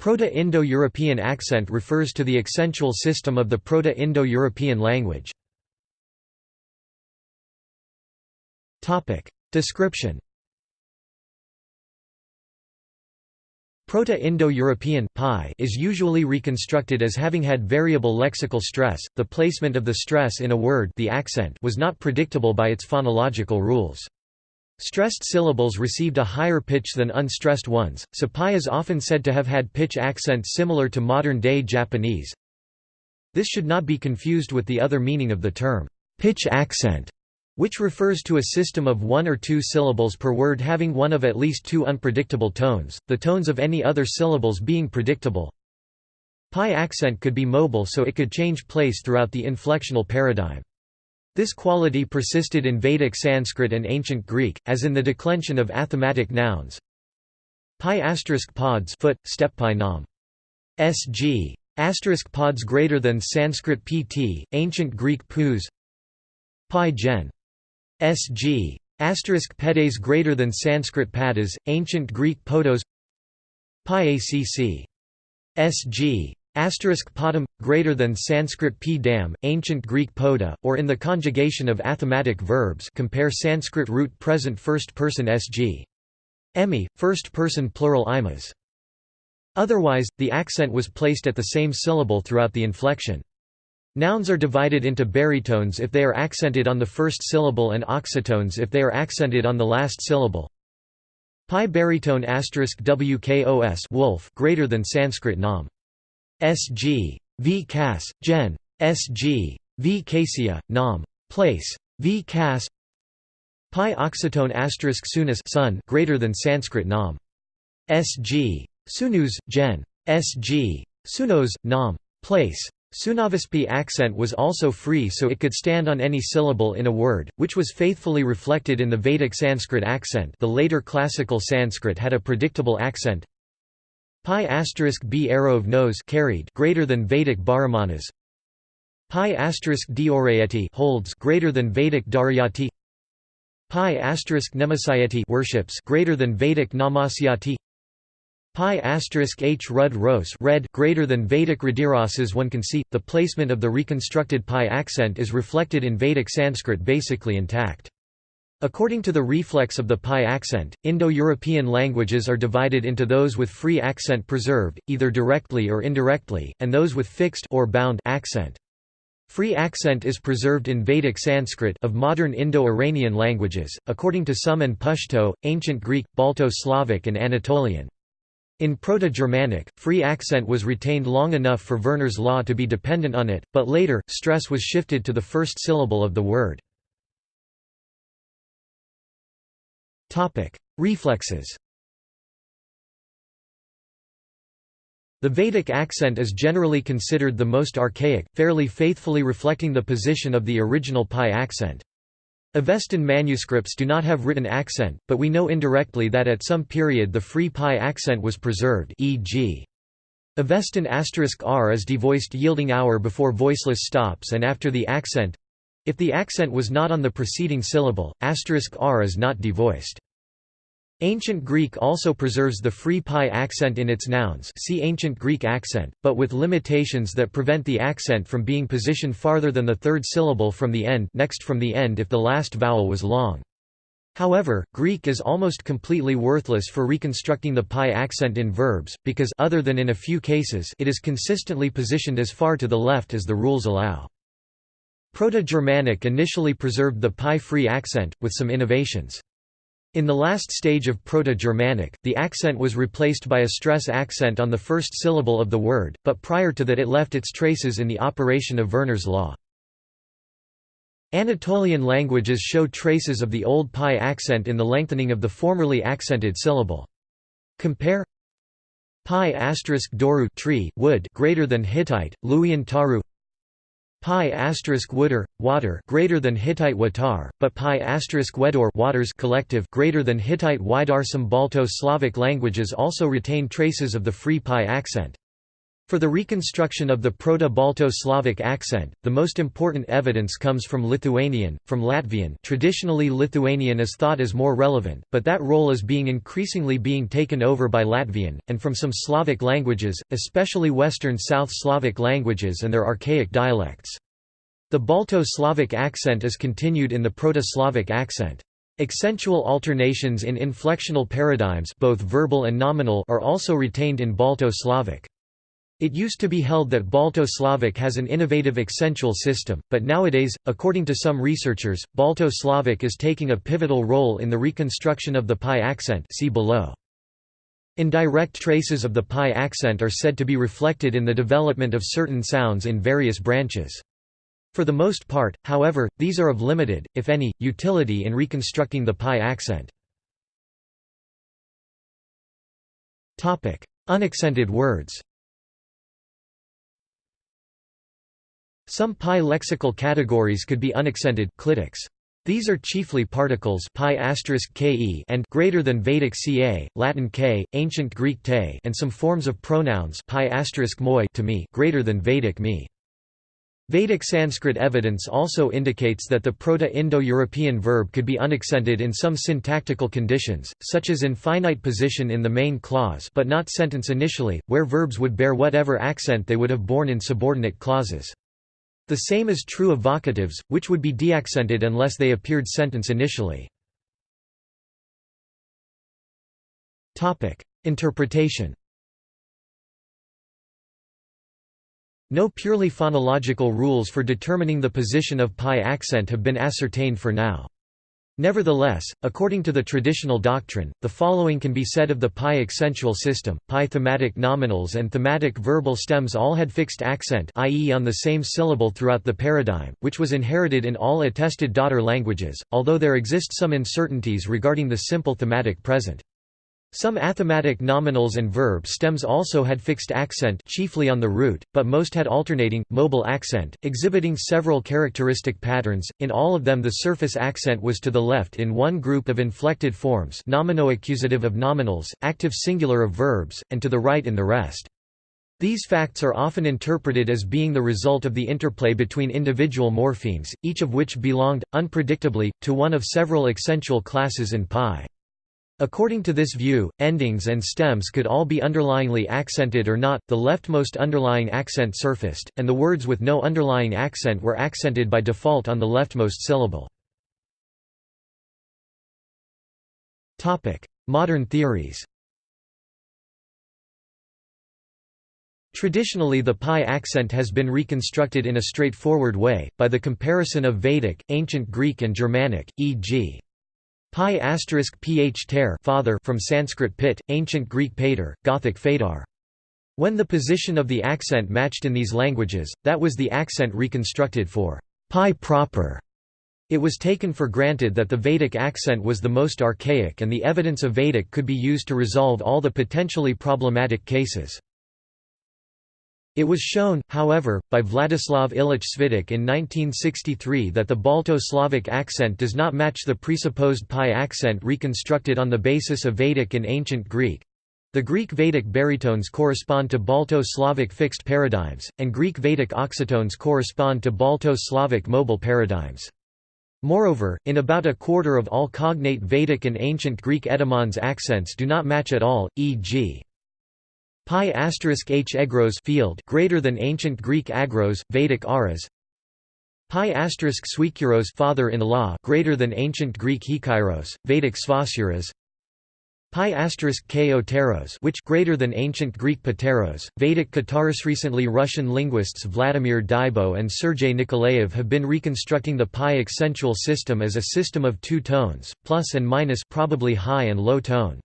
Proto-Indo-European accent refers to the accentual system of the Proto-Indo-European language. Description Proto-Indo-European is usually reconstructed as having had variable lexical stress. The placement of the stress in a word, the accent, was not predictable by its phonological rules. Stressed syllables received a higher pitch than unstressed ones, so PIE is often said to have had pitch accent similar to modern-day Japanese. This should not be confused with the other meaning of the term, pitch accent, which refers to a system of one or two syllables per word having one of at least two unpredictable tones, the tones of any other syllables being predictable. PIE accent could be mobile so it could change place throughout the inflectional paradigm. This quality persisted in Vedic Sanskrit and Ancient Greek, as in the declension of athematic nouns. PIE asterisk pods foot, step PIE nam. Sg. Asterisk pods greater than Sanskrit pt, Ancient Greek pus. PIE gen. Sg. Asterisk pedes greater than Sanskrit padas, ancient Greek podos. PIE acc. Sg. Asterisk padam greater than Sanskrit p dam, ancient Greek poda, or in the conjugation of athematic verbs. Compare Sanskrit root present first person sg. Emi, first person plural imas. Otherwise, the accent was placed at the same syllable throughout the inflection. Nouns are divided into baritones if they are accented on the first syllable and oxytones if they are accented on the last syllable. PIE baritone asterisk wkos wolf greater than Sanskrit nam. Sg. V cas, gen. Sg. V casia, nam. Place. V cas. PIE oxytone asterisk sunus sun greater than Sanskrit nam. Sg. Sunus, gen. Sg. Sunos, nam. Place. Sunavispi accent was also free so it could stand on any syllable in a word, which was faithfully reflected in the Vedic Sanskrit accent the later classical Sanskrit had a predictable accent PIE asterisk b arrow of nose carried greater than Vedic baramanas PIE asterisk diorayati holds greater than Vedic daryati. PIE asterisk namasyati worships greater than Vedic namasyati PIE asterisk h rud ros red greater than Vedic radirasas one can see, the placement of the reconstructed PIE accent is reflected in Vedic Sanskrit basically intact. According to the reflex of the PIE accent, Indo-European languages are divided into those with free accent preserved, either directly or indirectly, and those with fixed or bound accent. Free accent is preserved in Vedic Sanskrit of modern Indo-Iranian languages, according to some and Pashto, Ancient Greek, Balto-Slavic and Anatolian. In Proto-Germanic, free accent was retained long enough for Verner's law to be dependent on it, but later, stress was shifted to the first syllable of the word. Reflexes The Vedic accent is generally considered the most archaic, fairly faithfully reflecting the position of the original PIE accent. Avestan manuscripts do not have written accent, but we know indirectly that at some period the free PIE accent was preserved e.g. Avestan r is devoiced yielding hour before voiceless stops and after the accent if the accent was not on the preceding syllable, asterisk r is not devoiced. Ancient Greek also preserves the free PIE accent in its nouns see Ancient Greek accent, but with limitations that prevent the accent from being positioned farther than the third syllable from the end next from the end if the last vowel was long. However, Greek is almost completely worthless for reconstructing the PIE accent in verbs, because other than in a few cases it is consistently positioned as far to the left as the rules allow. Proto-Germanic initially preserved the PIE-free accent, with some innovations. In the last stage of Proto-Germanic, the accent was replaced by a stress accent on the first syllable of the word, but prior to that it left its traces in the operation of Verner's law. Anatolian languages show traces of the old PIE accent in the lengthening of the formerly accented syllable. Compare PIE asterisk doru tree wood greater than Hittite, Luwian taru PIE asterisk wooder water greater than Hittite watar, but PIE asterisk wedor waters collective greater than Hittite Widar. Some Balto Slavic languages also retain traces of the free PIE accent. For the reconstruction of the Proto-Balto-Slavic accent, the most important evidence comes from Lithuanian, from Latvian traditionally Lithuanian is thought as more relevant, but that role is being increasingly being taken over by Latvian, and from some Slavic languages, especially Western South Slavic languages and their archaic dialects. The Balto-Slavic accent is continued in the Proto-Slavic accent. Accentual alternations in inflectional paradigms both verbal and nominal are also retained in Balto-Slavic. It used to be held that Balto-Slavic has an innovative accentual system, but nowadays, according to some researchers, Balto-Slavic is taking a pivotal role in the reconstruction of the PIE accent see below. Indirect traces of the PIE accent are said to be reflected in the development of certain sounds in various branches. For the most part, however, these are of limited, if any, utility in reconstructing the PIE accent. Unaccented words Some PIE lexical categories could be unaccented clitics. These are chiefly particles PIE ke and greater than Vedic ca, Latin k, ancient Greek te, and some forms of pronouns PIE moi to me greater than Vedic me. Vedic Sanskrit evidence also indicates that the Proto-Indo-European verb could be unaccented in some syntactical conditions, such as in finite position in the main clause but not sentence initially, where verbs would bear whatever accent they would have borne in subordinate clauses. The same is true of vocatives, which would be deaccented unless they appeared sentence initially. Interpretation No purely phonological rules for determining the position of PIE accent have been ascertained for now. Nevertheless, according to the traditional doctrine, the following can be said of the PIE accentual system, PIE thematic nominals and thematic verbal stems all had fixed accent i.e. on the same syllable throughout the paradigm, which was inherited in all attested daughter languages, although there exist some uncertainties regarding the simple thematic present. Some athematic nominals and verb stems also had fixed accent chiefly on the root, but most had alternating, mobile accent, exhibiting several characteristic patterns. In all of them the surface accent was to the left in one group of inflected forms nominoaccusative of nominals, active singular of verbs, and to the right in the rest. These facts are often interpreted as being the result of the interplay between individual morphemes, each of which belonged, unpredictably, to one of several accentual classes in PIE. According to this view, endings and stems could all be underlyingly accented or not, the leftmost underlying accent surfaced, and the words with no underlying accent were accented by default on the leftmost syllable. Modern theories Traditionally the PIE accent has been reconstructed in a straightforward way, by the comparison of Vedic, Ancient Greek and Germanic, e.g. PIE asterisk ph ter father from Sanskrit pit, ancient Greek pater, Gothic fadar. When the position of the accent matched in these languages, that was the accent reconstructed for PIE proper. It was taken for granted that the Vedic accent was the most archaic and the evidence of Vedic could be used to resolve all the potentially problematic cases. It was shown, however, by Vladislav Ilich Svitych in 1963 that the Balto-Slavic accent does not match the presupposed PIE accent reconstructed on the basis of Vedic and Ancient Greek. The Greek Vedic baritones correspond to Balto-Slavic fixed paradigms, and Greek Vedic oxytones correspond to Balto-Slavic mobile paradigms. Moreover, in about a quarter of all cognate Vedic and Ancient Greek etymons accents do not match at all, e.g. PIE asterisk h egros field greater than ancient Greek agros, Vedic aras. PIE asterisk suikuros father-in-law greater than ancient Greek hikairos, Vedic svasuras. PIE asterisk k oteros which greater than ancient Greek pateros, Vedic kataris. Recently Russian linguists Vladimir Dybo and Sergei Nikolaev have been reconstructing the PIE accentual system as a system of two tones, plus and minus probably high and low tone.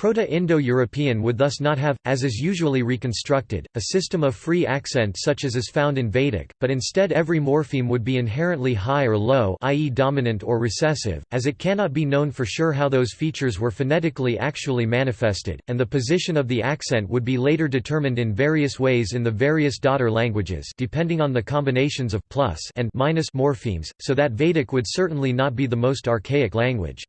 Proto-Indo-European would thus not have, as is usually reconstructed, a system of free accent such as is found in Vedic, but instead every morpheme would be inherently high or low i.e. dominant or recessive, as it cannot be known for sure how those features were phonetically actually manifested, and the position of the accent would be later determined in various ways in the various daughter languages depending on the combinations of plus and minus morphemes, so that Vedic would certainly not be the most archaic language.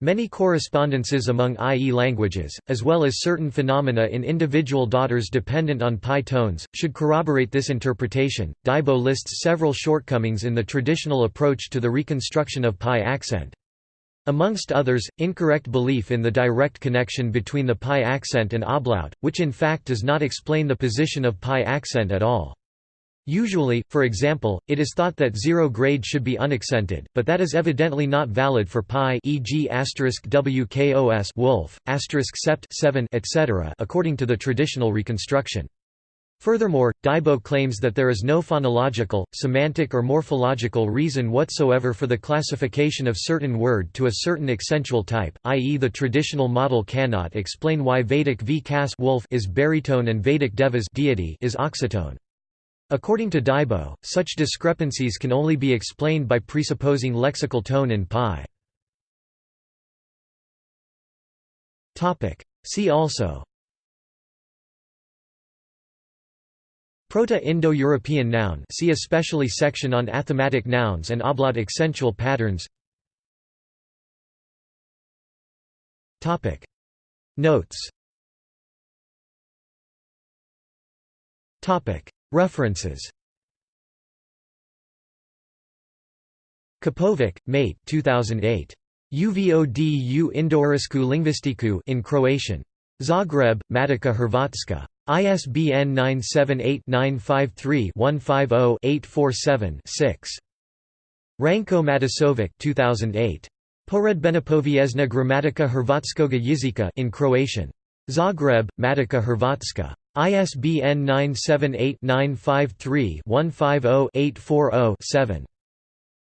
Many correspondences among IE languages, as well as certain phenomena in individual daughters dependent on PIE tones, should corroborate this interpretation. Dybo lists several shortcomings in the traditional approach to the reconstruction of PIE accent. Amongst others, incorrect belief in the direct connection between the PIE accent and ablaut, which in fact does not explain the position of PIE accent at all. Usually, for example, it is thought that zero grade should be unaccented, but that is evidently not valid for PIE e.g. wkos wolf, sept 7 etc. according to the traditional reconstruction. Furthermore, Dybo claims that there is no phonological, semantic or morphological reason whatsoever for the classification of certain word to a certain accentual type, i.e. the traditional model cannot explain why Vedic v wolf is baritone and Vedic devas deity is oxytone. According to Dybo, such discrepancies can only be explained by presupposing lexical tone in PIE. See also. Proto-Indo-European noun. See especially section on athematic nouns and ablaut accentual patterns. Notes References Kapovic, Mate 2008. UVOD u Indoeuropsku lingvistiku in Croatian. Zagreb, Matica Hrvatska. ISBN 978-953-150-847-6. Ranko Matasovic 2008. Poredbenopoviezna gramatika Hrvatskoga jezika in Croatian. Zagreb, Matica Hrvatska. ISBN 978-953-150-840-7.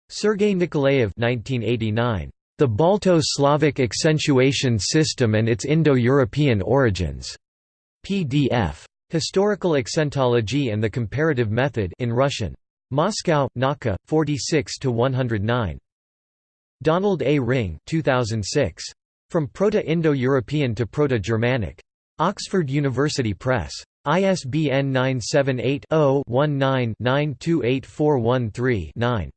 Sergei Nikolaev 1989. The Balto-Slavic Accentuation System and its Indo-European Origins. PDF. Historical Accentology and the Comparative Method in Russian. Moscow, Nauka, 46–109. Donald A. Ringe 2006. From Proto-Indo-European to Proto-Germanic. Oxford University Press. ISBN 978-0-19-928413-9.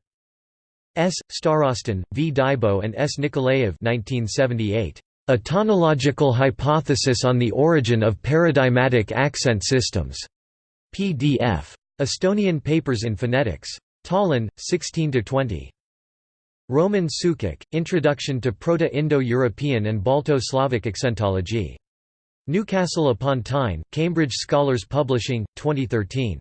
S. Starostin, V. Dybo and S. Nikolaev 1978. A Tonological Hypothesis on the Origin of Paradigmatic Accent Systems. PDF. Estonian Papers in Phonetics. Tallinn, 16–20. Roman Sukač, Introduction to Proto-Indo-European and Balto-Slavic Accentology. Newcastle upon Tyne, Cambridge Scholars Publishing, 2013.